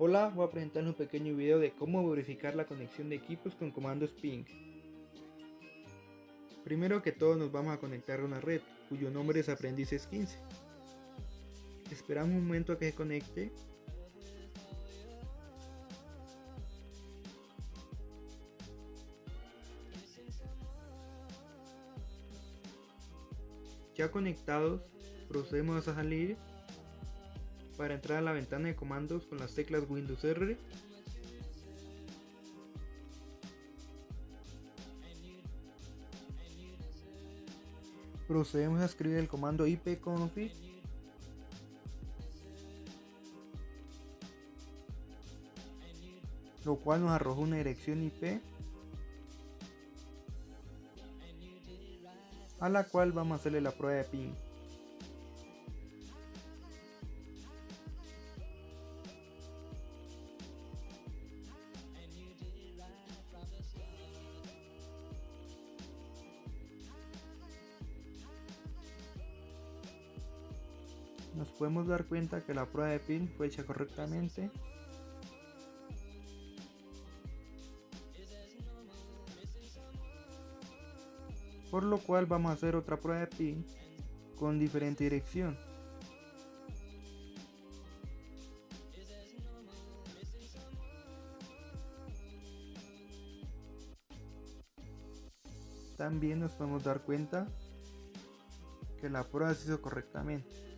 Hola, voy a presentarles un pequeño video de cómo verificar la conexión de equipos con comandos ping. Primero que todo nos vamos a conectar a una red, cuyo nombre es aprendices 15. Esperamos un momento a que se conecte. Ya conectados, procedemos a salir para entrar a la ventana de comandos con las teclas Windows R. Procedemos a escribir el comando ipconfig lo cual nos arroja una dirección IP a la cual vamos a hacerle la prueba de ping nos podemos dar cuenta que la prueba de pin fue hecha correctamente. Por lo cual vamos a hacer otra prueba de pin con diferente dirección. También nos podemos dar cuenta que la prueba se hizo correctamente